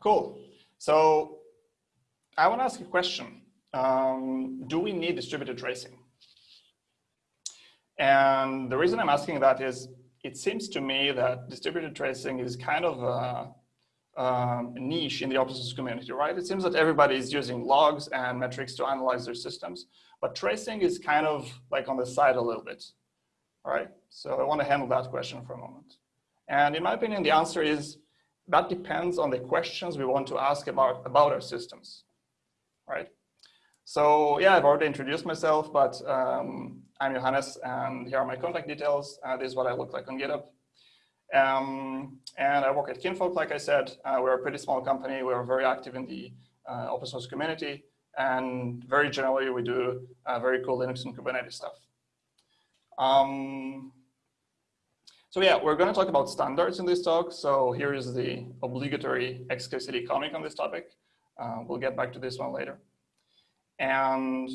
cool. So I want to ask a question. Um, do we need distributed tracing? And the reason I'm asking that is it seems to me that distributed tracing is kind of a, um, niche in the open source community, right? It seems that everybody is using logs and metrics to analyze their systems, but tracing is kind of like on the side a little bit, right? So I want to handle that question for a moment. And in my opinion, the answer is that depends on the questions we want to ask about, about our systems, right? So yeah, I've already introduced myself, but um, I'm Johannes and here are my contact details. Uh, this is what I look like on GitHub. Um, and I work at Kinfolk, like I said. Uh, we're a pretty small company. We're very active in the uh, open source community. And very generally, we do uh, very cool Linux and Kubernetes stuff. Um, so yeah, we're going to talk about standards in this talk. So here is the obligatory XKCD comic on this topic. Uh, we'll get back to this one later. And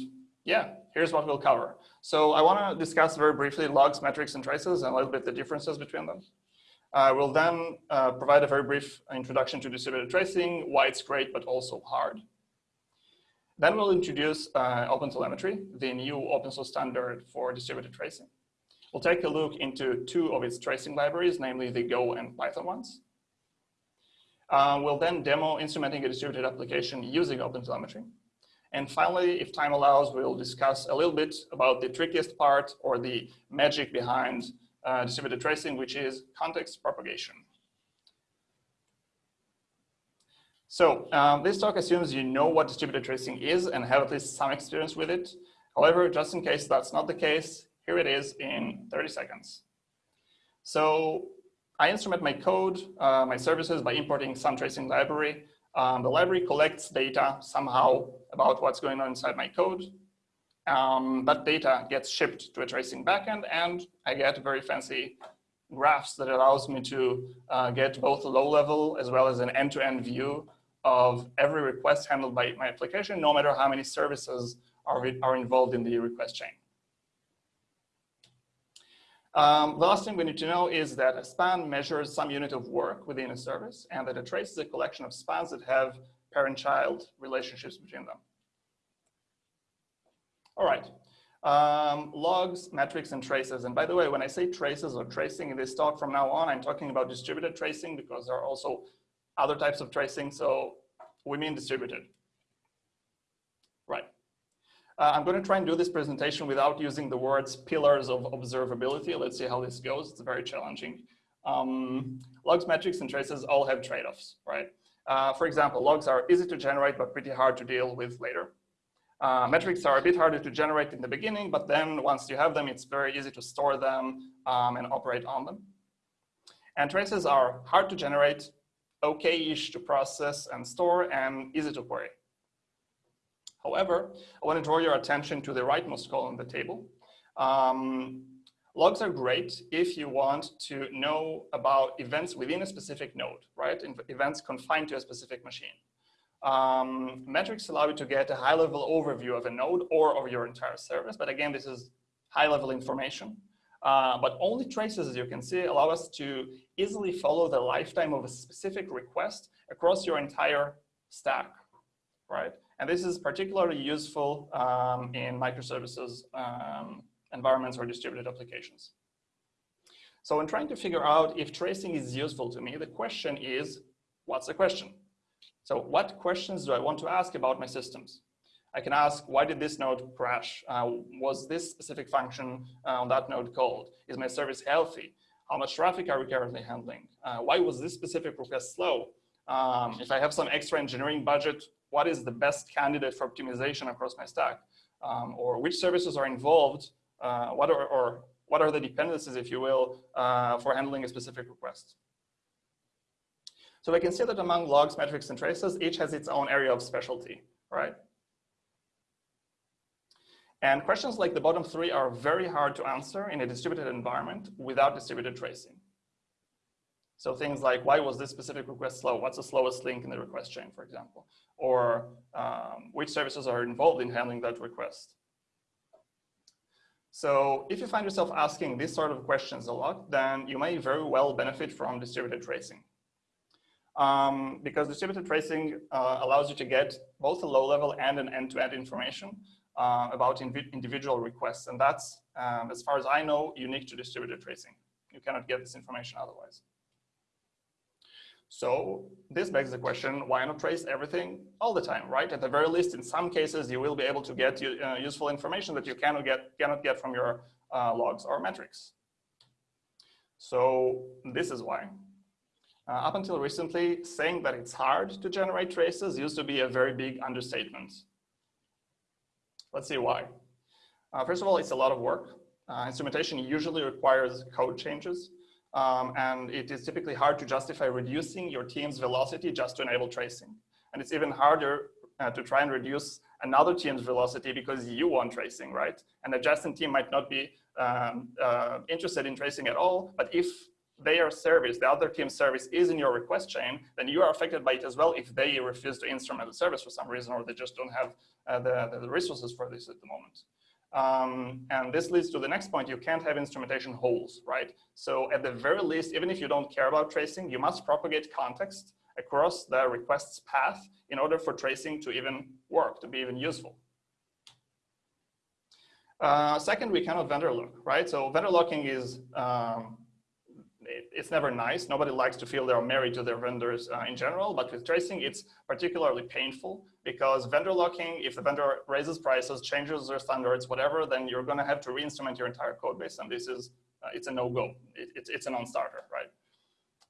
yeah, here's what we'll cover. So I want to discuss very briefly logs, metrics, and traces, and a little bit the differences between them. I will then uh, provide a very brief introduction to distributed tracing, why it's great, but also hard. Then we'll introduce uh, OpenTelemetry, the new open source standard for distributed tracing. We'll take a look into two of its tracing libraries, namely the Go and Python ones. Uh, we'll then demo instrumenting a distributed application using OpenTelemetry. And finally, if time allows, we'll discuss a little bit about the trickiest part or the magic behind uh, distributed tracing, which is context propagation. So um, this talk assumes you know what distributed tracing is and have at least some experience with it. However, just in case that's not the case, here it is in 30 seconds. So I instrument my code, uh, my services by importing some tracing library. Um, the library collects data somehow about what's going on inside my code. Um, that data gets shipped to a tracing backend and I get very fancy graphs that allows me to uh, get both a low level as well as an end-to-end -end view of every request handled by my application, no matter how many services are, are involved in the request chain. Um, the last thing we need to know is that a span measures some unit of work within a service and that a trace is a collection of spans that have parent-child relationships between them. All right, um, logs, metrics, and traces. And by the way, when I say traces or tracing in this talk from now on, I'm talking about distributed tracing because there are also other types of tracing. So we mean distributed. Uh, I'm going to try and do this presentation without using the words pillars of observability. Let's see how this goes. It's very challenging. Um, logs, metrics, and traces all have trade-offs, right? Uh, for example, logs are easy to generate, but pretty hard to deal with later. Uh, metrics are a bit harder to generate in the beginning, but then once you have them, it's very easy to store them um, and operate on them. And traces are hard to generate, okay-ish to process and store, and easy to query. However, I want to draw your attention to the rightmost column of the table. Um, logs are great if you want to know about events within a specific node, right? Events confined to a specific machine. Um, metrics allow you to get a high-level overview of a node or of your entire service, but again, this is high-level information. Uh, but only traces, as you can see, allow us to easily follow the lifetime of a specific request across your entire stack, right? And this is particularly useful um, in microservices um, environments or distributed applications. So in trying to figure out if tracing is useful to me, the question is, what's the question? So what questions do I want to ask about my systems? I can ask, why did this node crash? Uh, was this specific function uh, on that node called? Is my service healthy? How much traffic are we currently handling? Uh, why was this specific request slow? Um, if I have some extra engineering budget, what is the best candidate for optimization across my stack? Um, or which services are involved? Uh, what are, or what are the dependencies, if you will, uh, for handling a specific request? So we can see that among logs, metrics, and traces, each has its own area of specialty, right? And questions like the bottom three are very hard to answer in a distributed environment without distributed tracing. So things like, why was this specific request slow? What's the slowest link in the request chain, for example? Or um, which services are involved in handling that request? So if you find yourself asking these sort of questions a lot, then you may very well benefit from distributed tracing. um, because distributed tracing uh, allows you to get both a low level and an end-to-end -end information uh, about individual requests. And that's, um, as far as I know, unique to distributed tracing. You cannot get this information otherwise. So this begs the question, why not trace everything all the time, right? At the very least, in some cases, you will be able to get uh, useful information that you cannot get, cannot get from your uh, logs or metrics. So this is why. Uh, up until recently, saying that it's hard to generate traces used to be a very big understatement. Let's see why. Uh, first of all, it's a lot of work. Uh, instrumentation usually requires code changes, um, and it is typically hard to justify reducing your team's velocity just to enable tracing. And it's even harder uh, to try and reduce another team's velocity because you want tracing, right? An adjacent team might not be um, uh, interested in tracing at all, but if their service, the other team's service is in your request chain, then you are affected by it as well if they refuse to instrument the service for some reason or they just don't have uh, the, the resources for this at the moment. Um, and this leads to the next point, you can't have instrumentation holes, right? So at the very least, even if you don't care about tracing, you must propagate context across the request's path in order for tracing to even work, to be even useful. Uh, second, we cannot vendor lock, right? So vendor locking is um, it, it's never nice. Nobody likes to feel they're married to their vendors uh, in general, but with tracing, it's particularly painful because vendor locking, if the vendor raises prices, changes their standards, whatever, then you're gonna have to re-instrument your entire code base. And this is, uh, it's a no-go. It, it's, it's a non-starter, right?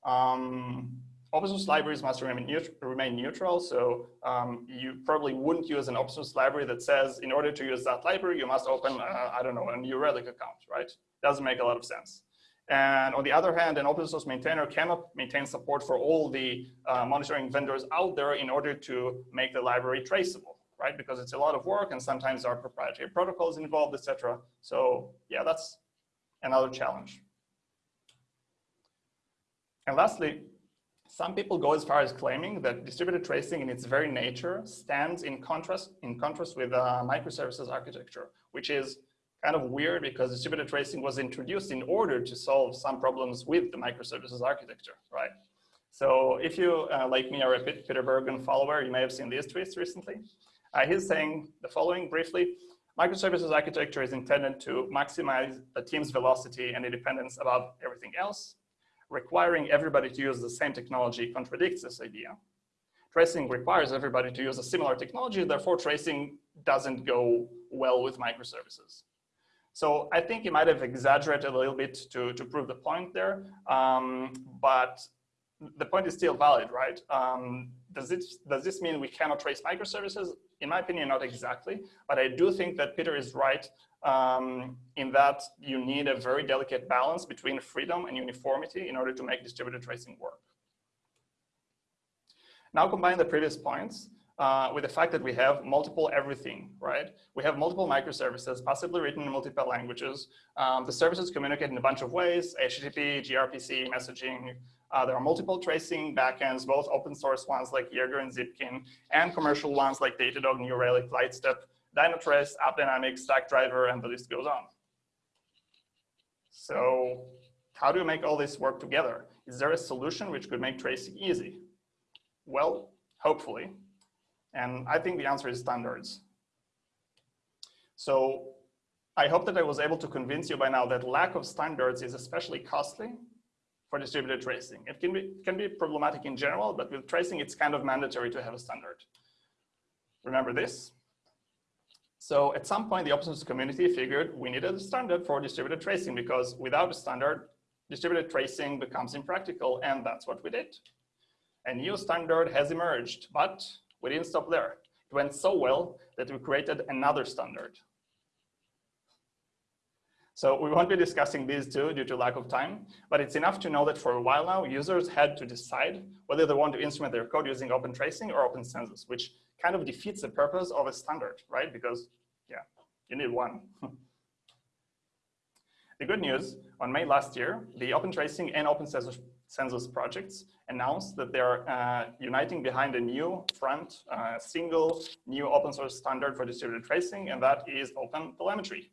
Um, open source libraries must remain, neut remain neutral. So um, you probably wouldn't use an open source library that says, in order to use that library, you must open, uh, I don't know, a New Relic account, right? Doesn't make a lot of sense. And on the other hand, an open source maintainer cannot maintain support for all the uh, monitoring vendors out there in order to make the library traceable, right? Because it's a lot of work and sometimes there are proprietary protocols involved, etc. So yeah, that's another challenge. And lastly, some people go as far as claiming that distributed tracing in its very nature stands in contrast, in contrast with uh, microservices architecture, which is kind of weird because distributed tracing was introduced in order to solve some problems with the microservices architecture, right? So if you, uh, like me, are a Peter Bourgon follower, you may have seen these tweets recently. Uh, he's saying the following briefly, microservices architecture is intended to maximize a team's velocity and independence above everything else. Requiring everybody to use the same technology contradicts this idea. Tracing requires everybody to use a similar technology, therefore tracing doesn't go well with microservices. So I think he might have exaggerated a little bit to, to prove the point there, um, but the point is still valid, right? Um, does, it, does this mean we cannot trace microservices? In my opinion, not exactly, but I do think that Peter is right um, in that you need a very delicate balance between freedom and uniformity in order to make distributed tracing work. Now combine the previous points uh, with the fact that we have multiple everything, right? We have multiple microservices, possibly written in multiple languages. Um, the services communicate in a bunch of ways, HTTP, gRPC, messaging. Uh, there are multiple tracing backends, both open source ones like Jaeger and Zipkin, and commercial ones like Datadog, New Relic, Lightstep, Dynatrace, AppDynamics, Stackdriver, and the list goes on. So how do you make all this work together? Is there a solution which could make tracing easy? Well, hopefully. And I think the answer is standards. So I hope that I was able to convince you by now that lack of standards is especially costly for distributed tracing. It can be, can be problematic in general, but with tracing, it's kind of mandatory to have a standard. Remember this? So at some point, the open source community figured we needed a standard for distributed tracing because without a standard, distributed tracing becomes impractical, and that's what we did. A new standard has emerged, but we didn't stop there. It went so well that we created another standard. So we won't be discussing these two due to lack of time, but it's enough to know that for a while now, users had to decide whether they want to instrument their code using open tracing or open census, which kind of defeats the purpose of a standard, right? Because, yeah, you need one. the good news, on May last year, the open tracing and open census census projects announced that they're uh, uniting behind a new front, uh, single new open source standard for distributed tracing, and that is Open Telemetry.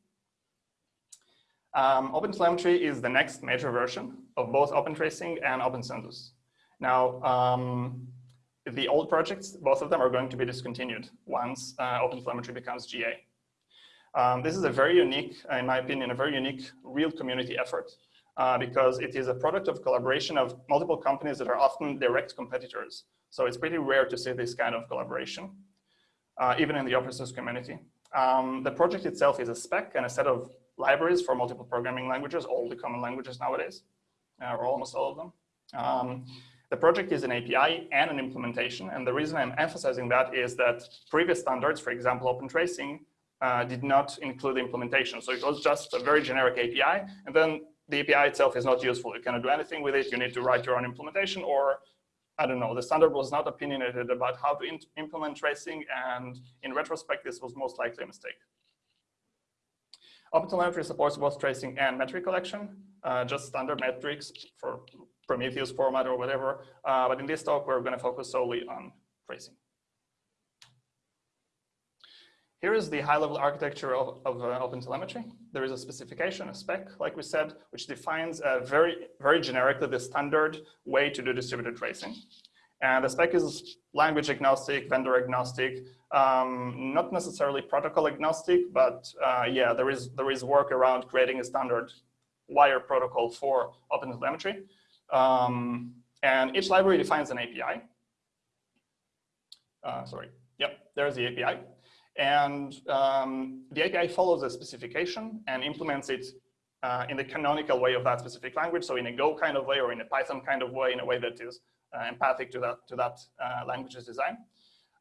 Um, Open Telemetry is the next major version of both Open Tracing and Open Census. Now, um, the old projects, both of them are going to be discontinued once uh, OpenTelemetry becomes GA. Um, this is a very unique, in my opinion, a very unique real community effort uh, because it is a product of collaboration of multiple companies that are often direct competitors. So it's pretty rare to see this kind of collaboration, uh, even in the open source community. Um, the project itself is a spec and a set of libraries for multiple programming languages, all the common languages nowadays, uh, or almost all of them. Um, the project is an API and an implementation. And the reason I'm emphasizing that is that previous standards, for example, Open Tracing, uh, did not include implementation. So it was just a very generic API. And then the API itself is not useful. You cannot do anything with it. You need to write your own implementation or I don't know, the standard was not opinionated about how to implement tracing. And in retrospect, this was most likely a mistake. OpenTelemetry supports both tracing and metric collection, uh, just standard metrics for Prometheus format or whatever. Uh, but in this talk, we're going to focus solely on tracing. Here is the high-level architecture of, of uh, OpenTelemetry. There is a specification, a spec, like we said, which defines very, very generically the standard way to do distributed tracing. And the spec is language agnostic, vendor agnostic, um, not necessarily protocol agnostic, but uh, yeah, there is, there is work around creating a standard wire protocol for OpenTelemetry. Um, and each library defines an API. Uh, sorry, yep, there's the API. And um, the API follows a specification and implements it uh, in the canonical way of that specific language. So in a Go kind of way or in a Python kind of way, in a way that is uh, empathic to that, to that uh, language's design.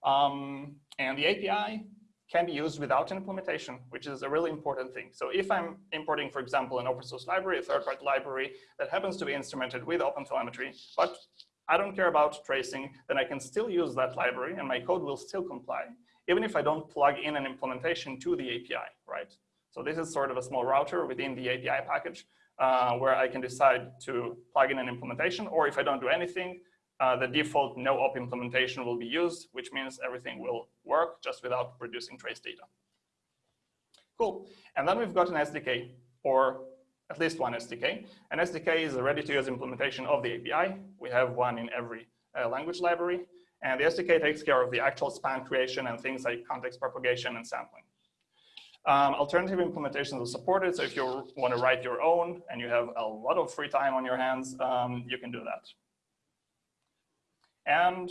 Um, and the API can be used without an implementation, which is a really important thing. So if I'm importing, for example, an open source library, a third-party library that happens to be instrumented with OpenTelemetry, but I don't care about tracing, then I can still use that library and my code will still comply, even if I don't plug in an implementation to the API, right? So this is sort of a small router within the API package uh, where I can decide to plug in an implementation, or if I don't do anything, uh, the default no op implementation will be used, which means everything will work just without producing trace data. Cool. And then we've got an SDK, or at least one SDK. An SDK is a ready-to-use implementation of the API. We have one in every uh, language library. And the SDK takes care of the actual span creation and things like context propagation and sampling. Um, alternative implementations are supported, so if you want to write your own and you have a lot of free time on your hands, um, you can do that. And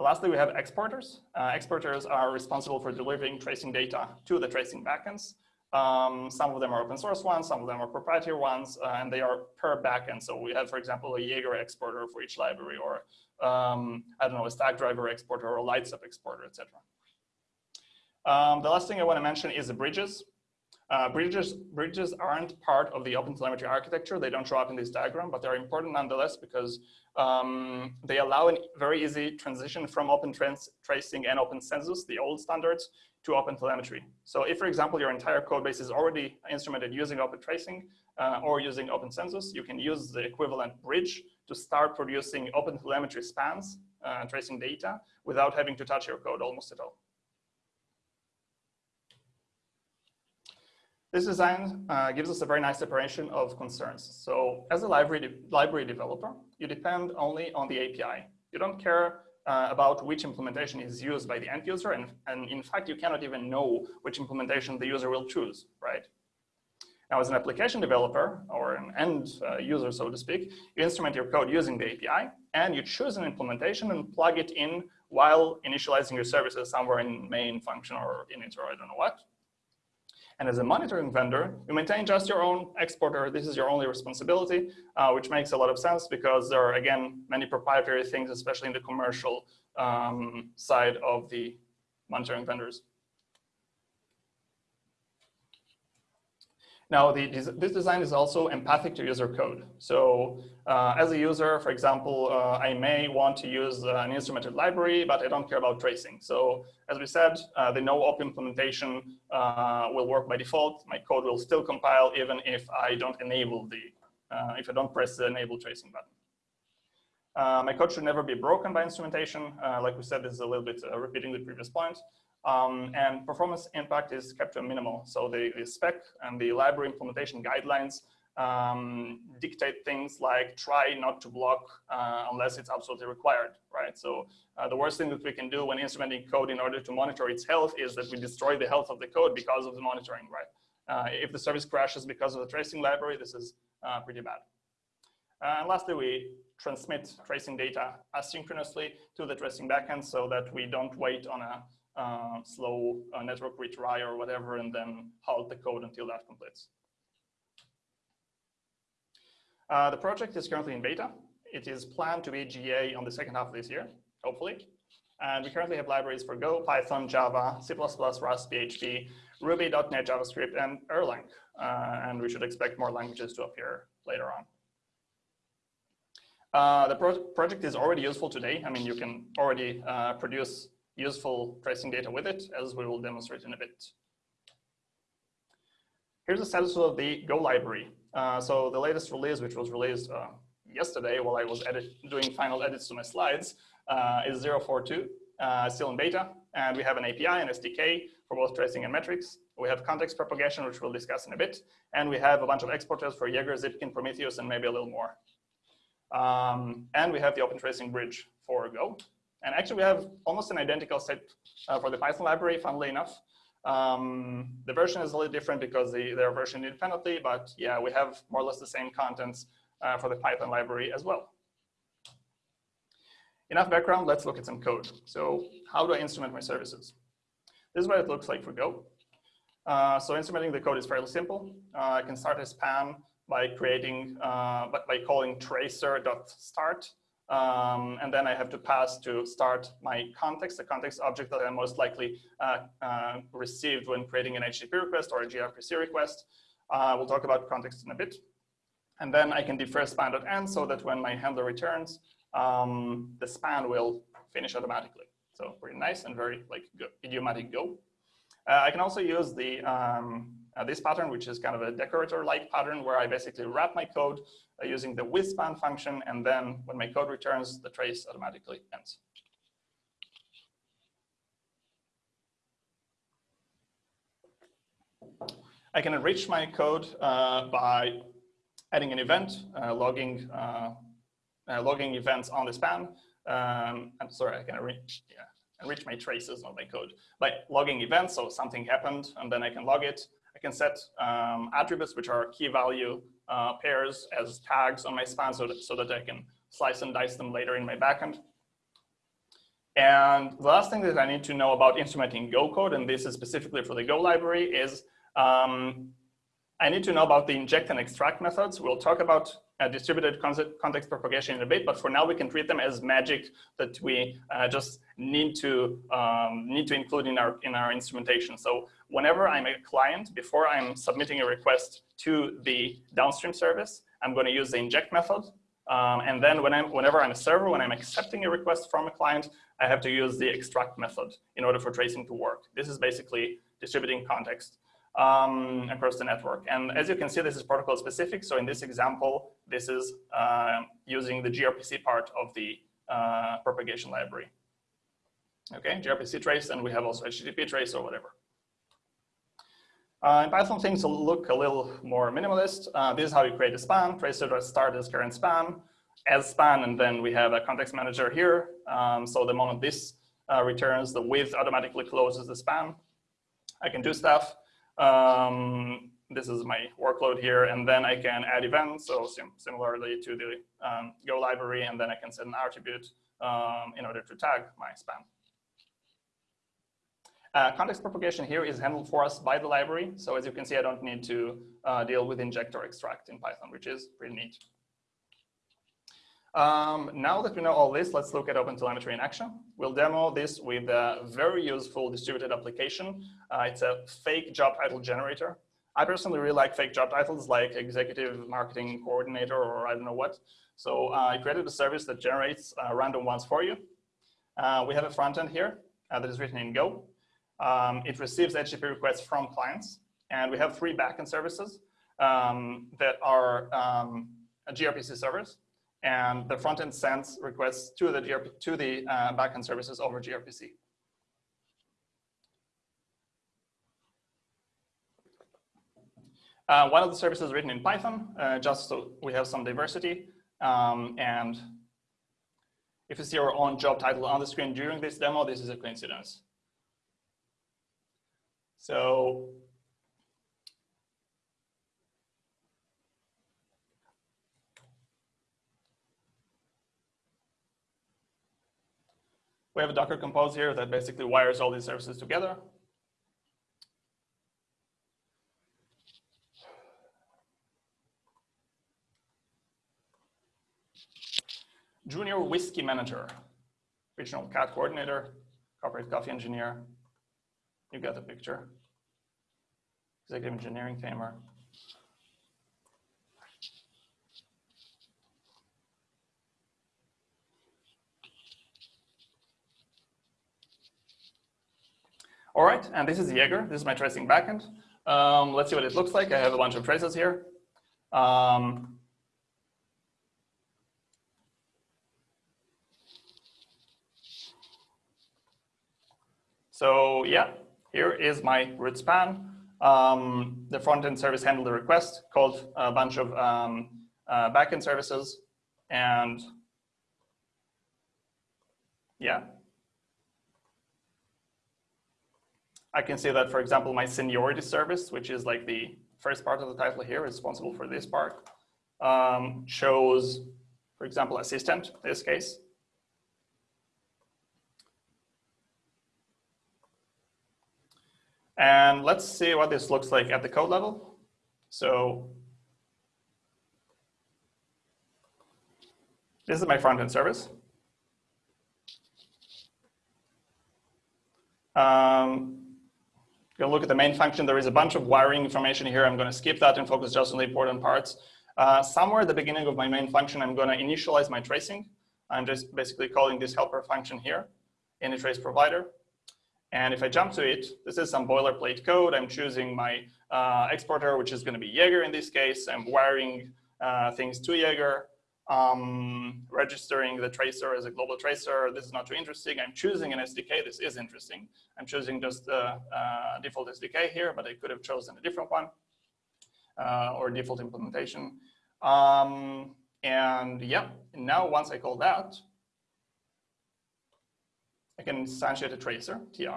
lastly, we have exporters. Uh, exporters are responsible for delivering tracing data to the tracing backends. Um, some of them are open source ones, some of them are proprietary ones, uh, and they are per backend. So we have, for example, a Jaeger exporter for each library, or um, I don't know, a Stackdriver exporter or a Lightstep exporter, etc. Um, the last thing I want to mention is the bridges. Uh, bridges, bridges aren't part of the OpenTelemetry architecture. They don't show up in this diagram, but they're important nonetheless because um, they allow a very easy transition from Open Tracing and Open Census, the old standards, to OpenTelemetry. So if, for example, your entire code base is already instrumented using Open Tracing uh, or using Open Census, you can use the equivalent bridge to start producing OpenTelemetry spans, uh, tracing data, without having to touch your code almost at all. This design uh, gives us a very nice separation of concerns. So as a library, de library developer, you depend only on the API. You don't care uh, about which implementation is used by the end user. And, and in fact, you cannot even know which implementation the user will choose, right? Now, as an application developer or an end uh, user, so to speak, you instrument your code using the API and you choose an implementation and plug it in while initializing your services somewhere in main function or init or I don't know what. And as a monitoring vendor, you maintain just your own exporter. This is your only responsibility, uh, which makes a lot of sense because there are, again, many proprietary things, especially in the commercial um, side of the monitoring vendors. Now, the, this design is also empathic to user code. So uh, as a user, for example, uh, I may want to use uh, an instrumented library, but I don't care about tracing. So as we said, uh, the no-op implementation uh, will work by default. My code will still compile even if I don't enable the, uh, if I don't press the enable tracing button. my code should never be broken by instrumentation. like we said, this is a little bit repeating the previous point. Um, and performance impact is kept to a minimal. So the, the, spec and the library implementation guidelines um, dictate things like try not to block uh, unless it's absolutely required, right? So uh, the worst thing that we can do when instrumenting code in order to monitor its health is that we destroy the health of the code because of the monitoring, right? Uh, if the service crashes because of the tracing library, this is uh, pretty bad. Uh, and lastly, we transmit tracing data asynchronously to the tracing backend so that we don't wait on a uh, slow uh, network retry or whatever and then halt the code until that completes. Uh, the project is currently in beta. It is planned to be GA on the second half of this year, hopefully. And we currently have libraries for Go, Python, Java, C++, Rust, PHP, Ruby, .NET, JavaScript, and Erlang. Uh, and we should expect more languages to appear later on. Uh, the pro project is already useful today. I mean, you can already uh, produce useful tracing data with it, as we will demonstrate in a bit. Here's the status of the Go library. Uh, so the latest release, which was released uh, yesterday while I was edit doing final edits to my slides, uh, is 042, uh, still in beta. And we have an API and SDK for both tracing and metrics. We have context propagation, which we'll discuss in a bit. And we have a bunch of exporters for Jaeger, Zipkin, Prometheus, and maybe a little more. Um, and we have the open tracing bridge for Go. And actually, we have almost an identical set uh, for the Python library, funnily enough. Um, the version is a little different because they, they're versioned independently, but yeah, we have more or less the same contents uh, for the Python library as well. Enough background, let's look at some code. So how do I instrument my services? This is what it looks like for Go. Uh, so instrumenting the code is fairly simple. Uh, I can start a span by creating, uh, by calling tracer.start um, and then I have to pass to start my context, the context object that I most likely uh, uh, received when creating an HTTP request or a gRPC request. Uh, we'll talk about context in a bit. And then I can defer span.end so that when my handler returns, um, the span will finish automatically. So pretty nice and very like go, idiomatic Go. Uh, I can also use the um, uh, this pattern, which is kind of a decorator-like pattern where I basically wrap my code uh, using the withSpan function, and then when my code returns, the trace automatically ends. I can enrich my code uh, by adding an event, uh, logging uh, uh, logging events on the span. Um, I'm sorry, I can enrich, yeah, enrich my traces of my code by logging events. So something happened, and then I can log it. I can set um, attributes, which are key value uh, pairs as tags on my span so that, so that I can slice and dice them later in my backend. And the last thing that I need to know about instrumenting Go code, and this is specifically for the Go library, is um, I need to know about the inject and extract methods. We'll talk about uh, distributed context propagation in a bit, but for now we can treat them as magic that we uh, just need to um, need to include in our in our instrumentation. So whenever I'm a client, before I'm submitting a request to the downstream service, I'm going to use the inject method. Um, and then when I'm, whenever I'm a server, when I'm accepting a request from a client, I have to use the extract method in order for tracing to work. This is basically distributing context um, across the network. And as you can see, this is protocol specific. So in this example, this is uh, using the gRPC part of the uh, propagation library. Okay, gRPC trace, and we have also HTTP trace or whatever. Uh, in Python, things look a little more minimalist. Uh, this is how you create a span. Tracer.start as current span, as span, and then we have a context manager here. Um, so the moment this uh, returns, the with automatically closes the span. I can do stuff. Um, this is my workload here, and then I can add events, so sim similarly to the um, Go library, and then I can set an attribute um, in order to tag my span. Uh, context propagation here is handled for us by the library. So as you can see, I don't need to uh, deal with inject or extract in Python, which is pretty neat. Um, now that we know all this, let's look at OpenTelemetry in action. We'll demo this with a very useful distributed application. Uh, it's a fake job title generator. I personally really like fake job titles like executive marketing coordinator or I don't know what. So uh, I created a service that generates uh, random ones for you. Uh, we have a front end here uh, that is written in Go. Um, it receives HTTP requests from clients. And we have three backend services um, that are um, gRPC servers. And the front end sends requests to the, GRP, to the uh, backend services over gRPC. Uh, one of the services written in Python, uh, just so we have some diversity. Um, and if you see our own job title on the screen during this demo, this is a coincidence. So we have a Docker compose here that basically wires all these services together. Junior whiskey manager, regional cat coordinator, corporate coffee engineer. You get the picture. Executive engineering tamer. All right, and this is Jaeger. This is my tracing backend. Um, let's see what it looks like. I have a bunch of traces here. Um, so yeah, here is my root span. Um, the front-end service handled the request, called a bunch of um, uh, backend services, and yeah, I can see that, for example, my seniority service, which is like the first part of the title here, responsible for this part, um, shows, for example, assistant, in this case. And let's see what this looks like at the code level. So this is my front-end service. Um, go look at the main function. There is a bunch of wiring information here. I'm going to skip that and focus just on the important parts. Uh, somewhere at the beginning of my main function, I'm going to initialize my tracing. I'm just basically calling this helper function here in the trace provider. And if I jump to it, this is some boilerplate code. I'm choosing my uh, exporter, which is going to be Jaeger in this case. I'm wiring uh, things to Jaeger um, registering the tracer as a global tracer. This is not too interesting. I'm choosing an SDK. This is interesting. I'm choosing just the uh, default SDK here, but I could have chosen a different one uh, or default implementation. Um, and yeah, now once I call that, I can instantiate a tracer, tr.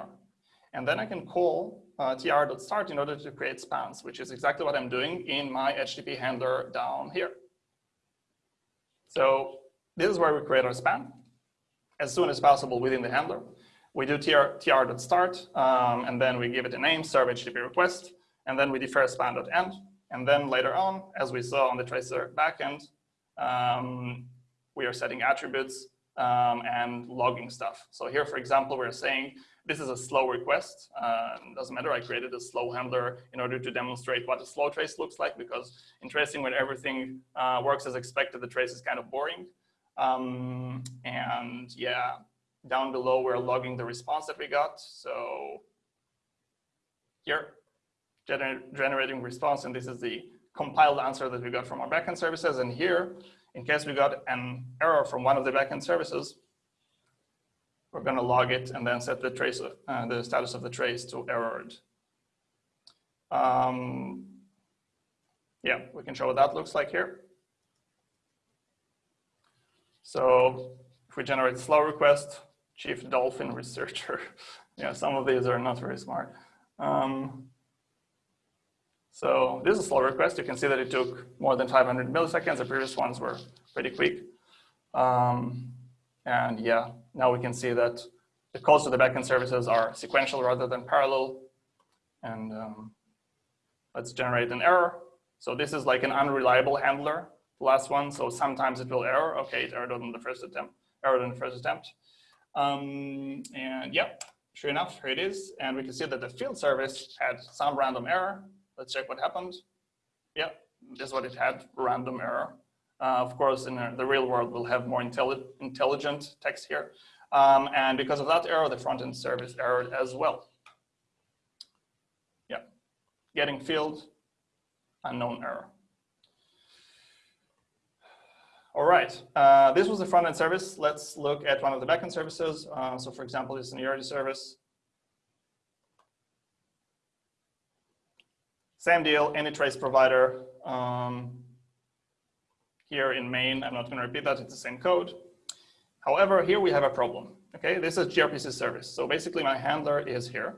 And then I can call uh, tr.start in order to create spans, which is exactly what I'm doing in my HTTP handler down here. So this is where we create our span as soon as possible within the handler. We do tr, tr.start, um, and then we give it a name, serve HTTP request, and then we defer span.end. And then later on, as we saw on the tracer backend, um, we are setting attributes um, and logging stuff. So here, for example, we're saying this is a slow request. Uh, doesn't matter, I created a slow handler in order to demonstrate what a slow trace looks like because in tracing when everything uh, works as expected, the trace is kind of boring. Um, and yeah, down below, we're logging the response that we got. So here, gener generating response, and this is the compiled answer that we got from our backend services. And here, in case we got an error from one of the backend services, we're going to log it and then set the trace, uh, the status of the trace to errored. Um, yeah, we can show what that looks like here. So if we generate slow request, chief dolphin researcher. yeah, some of these are not very smart. Um, so this is a slow request. You can see that it took more than 500 milliseconds. The previous ones were pretty quick. Um, and yeah, now we can see that the calls to the backend services are sequential rather than parallel. And um, let's generate an error. So this is like an unreliable handler, the last one. So sometimes it will error. Okay, it errored on the first attempt. Errored on the first attempt. Um, and yeah, sure enough, here it is. And we can see that the field service had some random error. Let's check what happened. Yeah, this is what it had, random error. Uh, of course, in the real world, we'll have more intelli intelligent text here. Um, and because of that error, the front-end service errored as well. Yeah, getting field, unknown error. All right, uh, this was the front-end service. Let's look at one of the backend services. Uh, so for example, this seniority service. Same deal, any trace provider. Um, here in main, I'm not going to repeat that, it's the same code. However, here we have a problem. Okay, this is gRPC service. So basically my handler is here.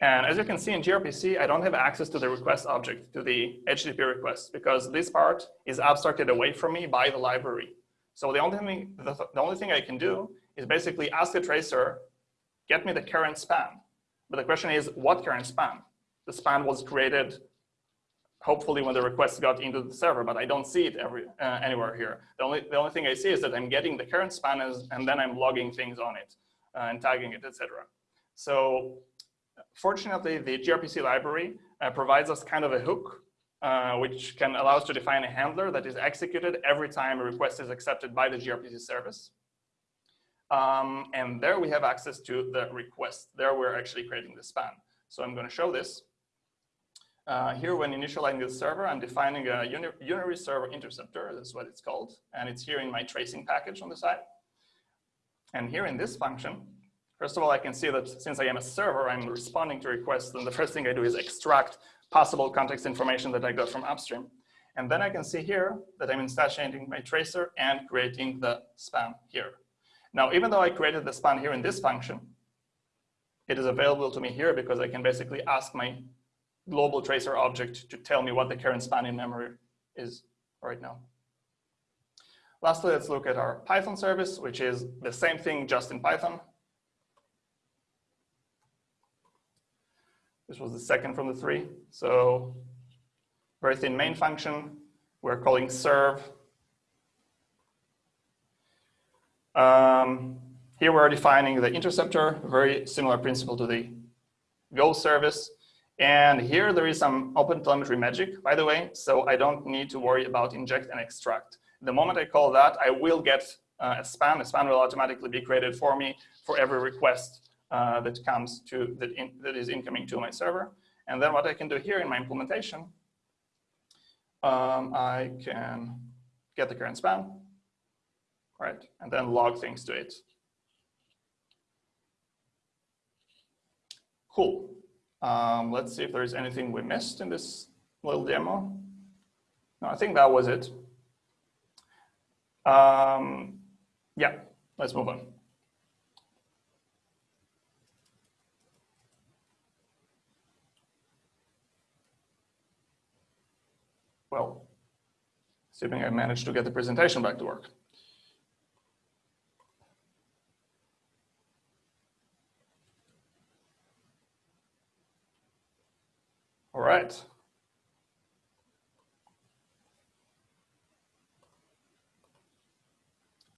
And as you can see in gRPC, I don't have access to the request object, to the HTTP request, because this part is abstracted away from me by the library. So the only thing, the, the only thing I can do is basically ask the tracer, get me the current span. But the question is, what current span? The span was created hopefully when the request got into the server, but I don't see it every, uh, anywhere here. The only, the only thing I see is that I'm getting the current span and then I'm logging things on it uh, and tagging it, etc. So fortunately, the gRPC library uh, provides us kind of a hook, uh, which can allow us to define a handler that is executed every time a request is accepted by the gRPC service. Um, and there we have access to the request. There we're actually creating the span. So I'm going to show this. Uh, here, when initializing the server, I'm defining a unary server interceptor, that's what it's called, and it's here in my tracing package on the side. And here in this function, first of all, I can see that since I am a server, I'm responding to requests, and the first thing I do is extract possible context information that I got from upstream. And then I can see here that I'm instantiating my tracer and creating the span here. Now, even though I created the span here in this function, it is available to me here because I can basically ask my global tracer object to tell me what the current span in memory is right now. Lastly, let's look at our Python service, which is the same thing just in Python. This was the second from the three. So very thin main function. We're calling serve. Um, here we're defining the interceptor, very similar principle to the Go service. And here there is some open telemetry magic, by the way, so I don't need to worry about inject and extract. The moment I call that, I will get uh, a span. A span will automatically be created for me for every request uh, that comes to, that, in, that is incoming to my server. And then what I can do here in my implementation, um, I can get the current span, right? And then log things to it. Cool. Um, let's see if there's anything we missed in this little demo. No, I think that was it. Um, yeah, let's move on. Well, assuming I managed to get the presentation back to work. Right.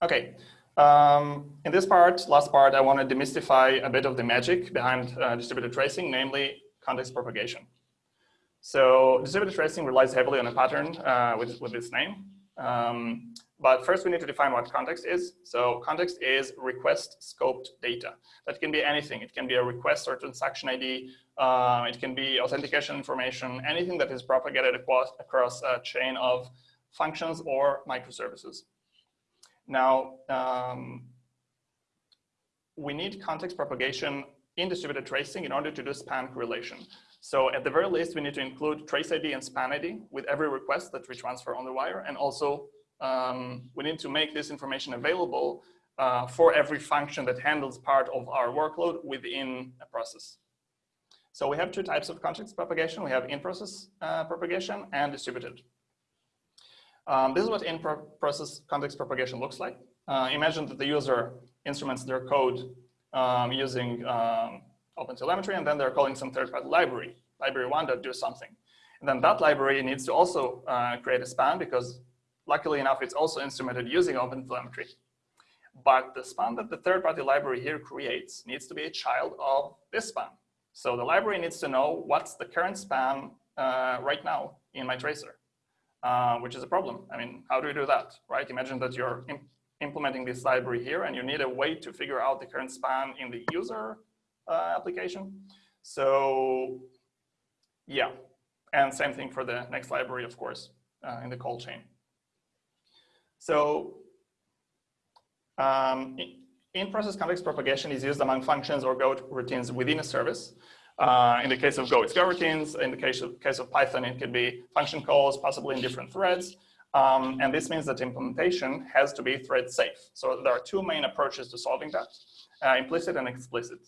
Okay, um, in this part, last part, I want to demystify a bit of the magic behind uh, distributed tracing, namely context propagation. So distributed tracing relies heavily on a pattern uh, with, with this name. Um, but first we need to define what context is. So context is request scoped data. That can be anything. It can be a request or transaction ID. Uh, it can be authentication information, anything that is propagated across, across a chain of functions or microservices. Now, um, we need context propagation in distributed tracing in order to do span correlation. So at the very least, we need to include trace ID and span ID with every request that we transfer on the wire. And also um, we need to make this information available uh, for every function that handles part of our workload within a process. So we have two types of context propagation. We have in-process uh, propagation and distributed. Um, this is what in-process context propagation looks like. Uh, imagine that the user instruments their code um, using um, OpenTelemetry, and then they're calling some third-party library, library one that do something. And then that library needs to also uh, create a span because luckily enough, it's also instrumented using OpenTelemetry. But the span that the third-party library here creates needs to be a child of this span. So the library needs to know what's the current span uh, right now in my tracer, uh, which is a problem. I mean, how do you do that, right? Imagine that you're imp implementing this library here and you need a way to figure out the current span in the user uh, application. So yeah, and same thing for the next library, of course, uh, in the call chain. So um, in-process context propagation is used among functions or Go routines within a service. Uh, in the case of Go, it's Go routines. In the case of, case of Python, it could be function calls, possibly in different threads. Um, and this means that implementation has to be thread safe. So there are two main approaches to solving that, uh, implicit and explicit.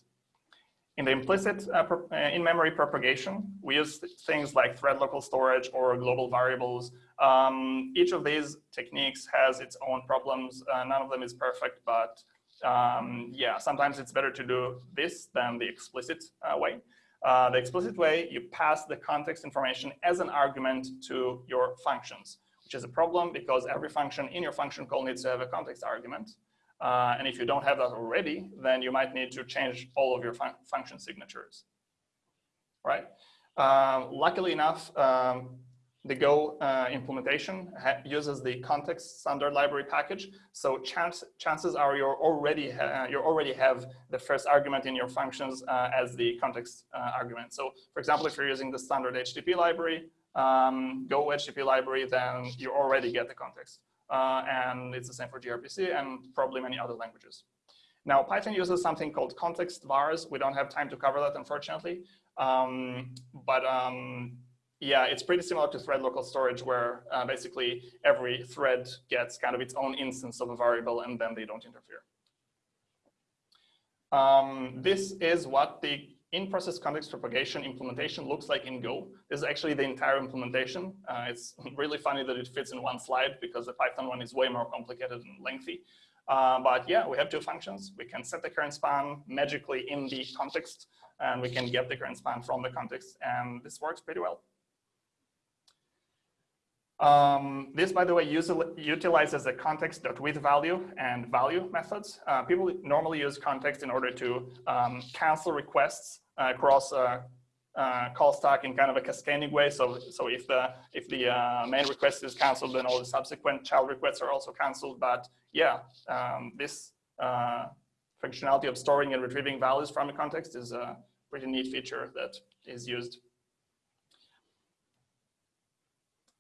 In the implicit uh, uh, in-memory propagation, we use things like thread local storage or global variables. Um, each of these techniques has its own problems. Uh, none of them is perfect, but um, yeah, sometimes it's better to do this than the explicit uh, way. Uh, the explicit way, you pass the context information as an argument to your functions, which is a problem because every function in your function call needs to have a context argument. Uh, and if you don't have that already, then you might need to change all of your fun function signatures, right? Uh, luckily enough, um, the Go uh, implementation uses the context standard library package. So chance, chances are you're already you already have the first argument in your functions uh, as the context uh, argument. So for example, if you're using the standard HTTP library, um, Go HTTP library, then you already get the context uh, and it's the same for gRPC and probably many other languages. Now, Python uses something called context vars. We don't have time to cover that, unfortunately. Um, but um, yeah, it's pretty similar to thread local storage where uh, basically every thread gets kind of its own instance of a variable and then they don't interfere. Um, this is what the in-process context propagation implementation looks like in Go. This is actually the entire implementation. Uh, it's really funny that it fits in one slide because the Python one is way more complicated and lengthy. Uh, but yeah, we have two functions. We can set the current span magically in the context, and we can get the current span from the context, and this works pretty well. Um, this, by the way, utilizes the context.withValue and value methods. Uh, people normally use context in order to um, cancel requests uh, across a, a, call stack in kind of a cascading way. So, so if the if the uh, main request is canceled, then all the subsequent child requests are also canceled. But yeah, um, this uh, functionality of storing and retrieving values from a context is a pretty neat feature that is used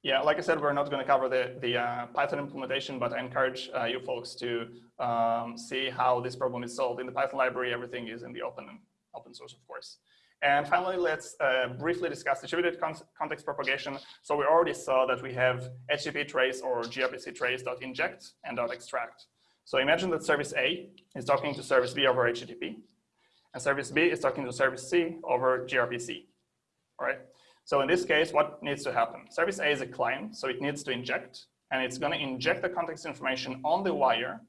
Yeah, like I said, we're not going to cover the, the uh, Python implementation, but I encourage uh, you folks to um, see how this problem is solved. In the Python library, everything is in the open, open source, of course. And finally, let's uh, briefly discuss distributed con context propagation. So we already saw that we have HTTP trace or gRPC trace dot inject and dot extract. So imagine that service A is talking to service B over HTTP, and service B is talking to service C over gRPC, all right? So in this case, what needs to happen? Service A is a client, so it needs to inject, and it's going to inject the context information on the wire,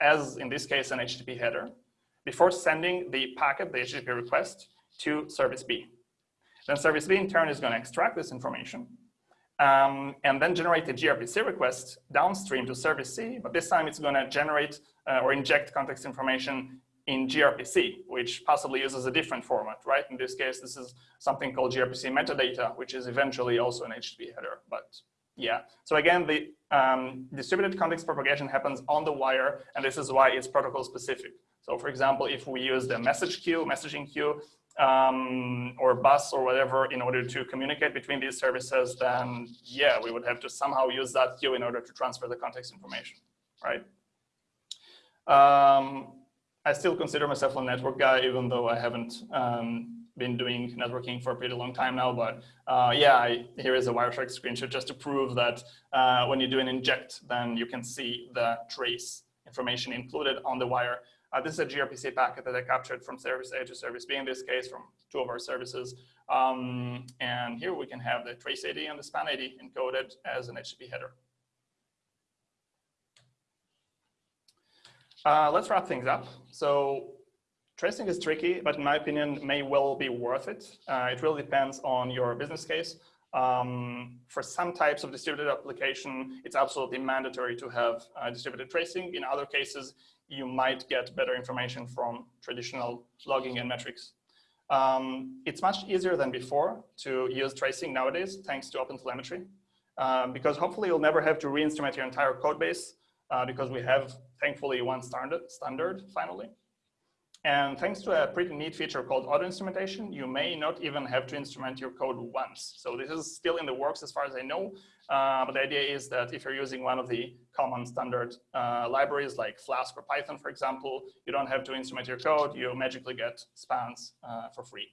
as in this case, an HTTP header, before sending the packet, the HTTP request, to service B. Then service B in turn is going to extract this information um, and then generate a gRPC request downstream to service C, but this time it's going to generate uh, or inject context information in gRPC, which possibly uses a different format, right? In this case, this is something called gRPC metadata, which is eventually also an HTTP header, but yeah. So again, the um, distributed context propagation happens on the wire, and this is why it's protocol specific. So for example, if we use the message queue, messaging queue, um, or bus or whatever in order to communicate between these services, then yeah, we would have to somehow use that queue in order to transfer the context information, right? Um, I still consider myself a network guy, even though I haven't um, been doing networking for a pretty long time now. But uh, yeah, I, here is a Wireshark screenshot just to prove that uh, when you do an inject, then you can see the trace information included on the wire. Uh, this is a gRPC packet that I captured from service A to service B, in this case, from two of our services. Um, and here we can have the trace ID and the span ID encoded as an HTTP header. Uh, let's wrap things up. So tracing is tricky, but in my opinion, may well be worth it. Uh, it really depends on your business case. Um, for some types of distributed application, it's absolutely mandatory to have uh, distributed tracing. In other cases, you might get better information from traditional logging and metrics. Um, it's much easier than before to use tracing nowadays, thanks to OpenTelemetry, um, because hopefully you'll never have to re-instrument your entire code base uh, because we have thankfully one standard, standard finally. And thanks to a pretty neat feature called auto instrumentation, you may not even have to instrument your code once. So this is still in the works as far as I know. Uh, but the idea is that if you're using one of the common standard uh, libraries like Flask or Python, for example, you don't have to instrument your code. You magically get spans uh, for free.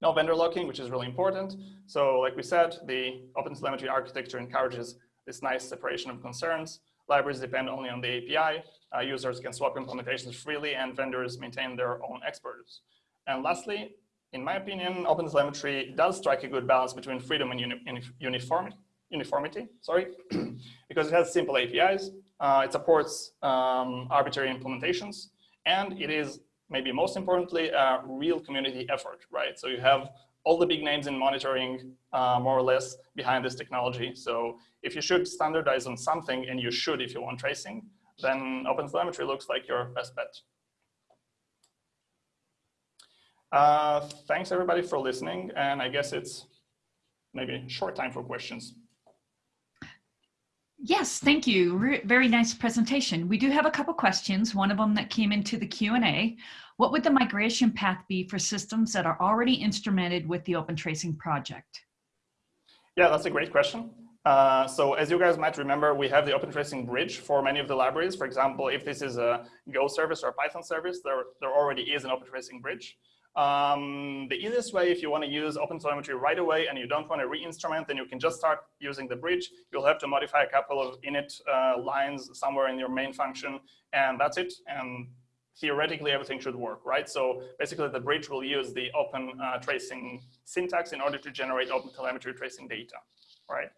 No vendor locking, which is really important. So like we said, the OpenTelemetry architecture encourages this nice separation of concerns. Libraries depend only on the API. Uh, users can swap implementations freely and vendors maintain their own exporters. And lastly, in my opinion, OpenTelemetry does strike a good balance between freedom and uni uniformity, uniformity sorry, because it has simple APIs, uh, it supports um, arbitrary implementations, and it is maybe most importantly, a real community effort, right? So you have all the big names in monitoring uh, more or less behind this technology. So if you should standardize on something, and you should if you want tracing, then OpenTelemetry looks like your best bet. Uh, thanks everybody for listening. And I guess it's maybe short time for questions. Yes, thank you. Re very nice presentation. We do have a couple questions, one of them that came into the Q&A. What would the migration path be for systems that are already instrumented with the Open Tracing project? Yeah, that's a great question. Uh, so as you guys might remember, we have the Open Tracing bridge for many of the libraries. For example, if this is a Go service or a Python service, there, there already is an Open Tracing bridge. Um, the easiest way, if you want to use OpenTelemetry right away and you don't want to re-instrument, then you can just start using the bridge. You'll have to modify a couple of init uh, lines somewhere in your main function, and that's it. And theoretically, everything should work, right? So basically, the bridge will use the open uh, tracing syntax in order to generate open telemetry tracing data, right?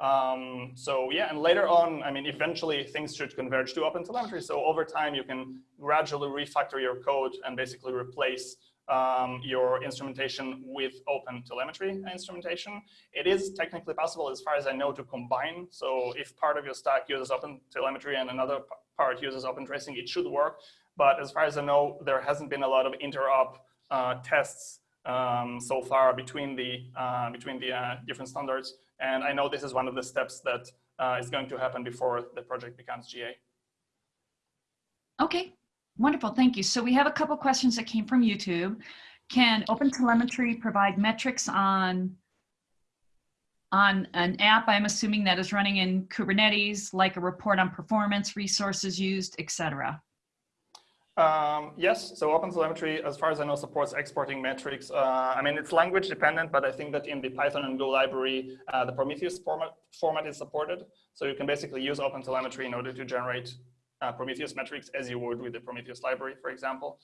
Um, so yeah, and later on, I mean, eventually things should converge to open telemetry. So over time, you can gradually refactor your code and basically replace um, your instrumentation with open telemetry instrumentation. It is technically possible, as far as I know, to combine. So if part of your stack uses open telemetry and another part uses open tracing, it should work. But as far as I know, there hasn't been a lot of interop uh, tests um, so far between the, uh, between the uh, different standards. And I know this is one of the steps that uh, is going to happen before the project becomes GA. Okay, Wonderful, thank you. So we have a couple questions that came from YouTube. Can OpenTelemetry provide metrics on on an app, I'm assuming that is running in Kubernetes, like a report on performance, resources used, etc. Um, yes, so OpenTelemetry, as far as I know, supports exporting metrics. Uh, I mean, it's language dependent, but I think that in the Python and Go library, uh, the Prometheus format, format is supported. So you can basically use OpenTelemetry in order to generate uh, Prometheus metrics as you would with the Prometheus library, for example.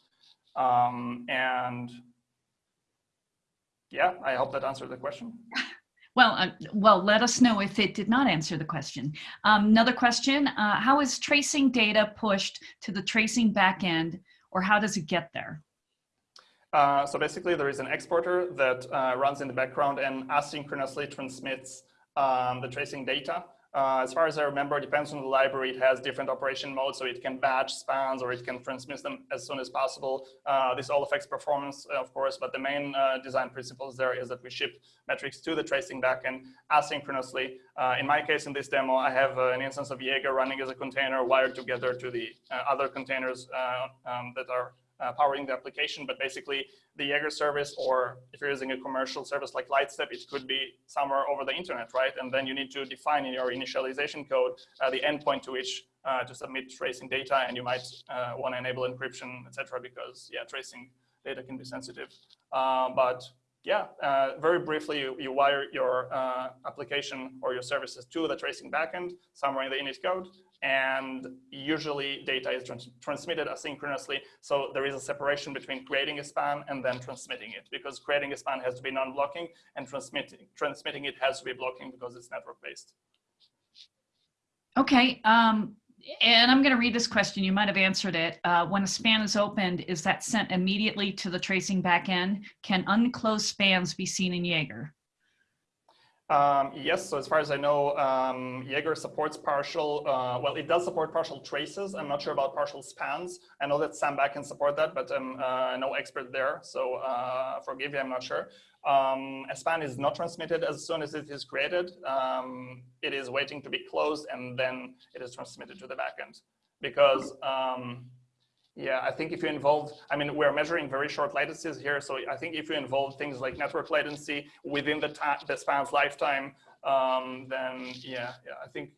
Um, and yeah, I hope that answered the question. Well, uh, well, let us know if it did not answer the question. Um, another question, uh, how is tracing data pushed to the tracing backend or how does it get there? Uh, so basically there is an exporter that uh, runs in the background and asynchronously transmits um, the tracing data uh, as far as I remember, depends on the library. It has different operation modes, so it can batch spans or it can transmit them as soon as possible. Uh, this all affects performance, of course, but the main uh, design principles there is that we ship metrics to the tracing backend asynchronously. Uh, in my case, in this demo, I have uh, an instance of Jaeger running as a container wired together to the uh, other containers um, that are uh, powering the application, but basically the Jaeger service, or if you're using a commercial service like Lightstep, it could be somewhere over the internet, right? And then you need to define in your initialization code uh, the endpoint to which uh, to submit tracing data, and you might uh, want to enable encryption, etc., because yeah, tracing data can be sensitive. Uh, but yeah, uh, very briefly, you, you wire your uh, application or your services to the tracing backend somewhere in the init code, and usually data is trans transmitted asynchronously. So there is a separation between creating a span and then transmitting it, because creating a span has to be non-blocking, and transmitting transmitting it has to be blocking because it's network-based. Okay, um, and I'm going to read this question. You might have answered it. Uh, when a span is opened, is that sent immediately to the tracing backend? Can unclosed spans be seen in Jaeger? Um, yes, so as far as I know, um, Jaeger supports partial, uh, well, it does support partial traces. I'm not sure about partial spans. I know that SAM back can support that, but I'm uh, no expert there. So uh, forgive me, I'm not sure. Um, a span is not transmitted as soon as it is created. Um, it is waiting to be closed and then it is transmitted to the backend because um, yeah, I think if you involve, I mean, we're measuring very short latencies here. So I think if you involve things like network latency within the, the span's lifetime, um, then yeah, yeah, I think,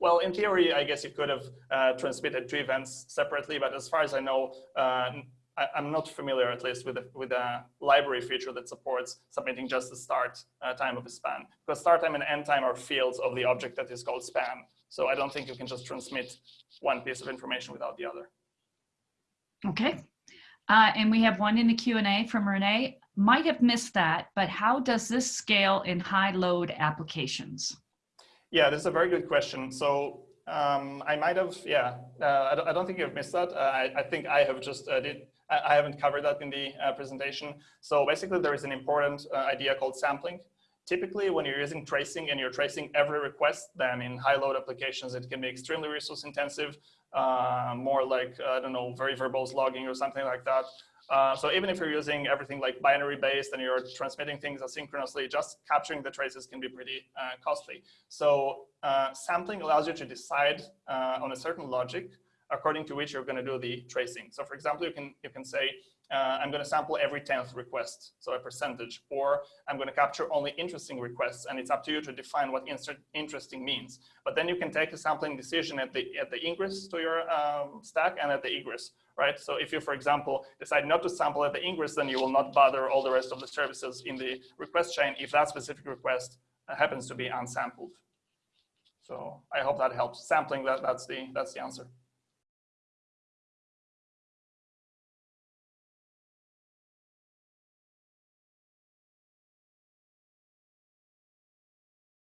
well, in theory, I guess you could have uh, transmitted two events separately, but as far as I know, uh, I, am not familiar, at least, with a, with a library feature that supports submitting just the start uh, time of a span. Because start time and end time are fields of the object that is called span. So I don't think you can just transmit one piece of information without the other. Okay. Uh, and we have one in the Q&A from Renee. Might have missed that, but how does this scale in high load applications? Yeah, this is a very good question. So um, I might have, yeah, uh, I, don't, I, don't, think you've missed that. Uh, I, I, think I have just uh, did, I, I, haven't covered that in the uh, presentation. So basically there is an important uh, idea called sampling. Typically when you're using tracing and you're tracing every request, then in high load applications, it can be extremely resource intensive, uh, more like, I don't know, very verbose logging or something like that. Uh, so even if you're using everything like binary based and you're transmitting things asynchronously, just capturing the traces can be pretty uh, costly. So uh, sampling allows you to decide uh, on a certain logic according to which you're going to do the tracing. So for example, you can, you can say, uh, I'm going to sample every 10th request, so a percentage, or I'm going to capture only interesting requests, and it's up to you to define what interesting means. But then you can take a sampling decision at the, at the ingress to your um, stack and at the egress right? So if you, for example, decide not to sample at the ingress, then you will not bother all the rest of the services in the request chain if that specific request uh, happens to be unsampled. So I hope that helps. Sampling, that, that's, the, that's the answer.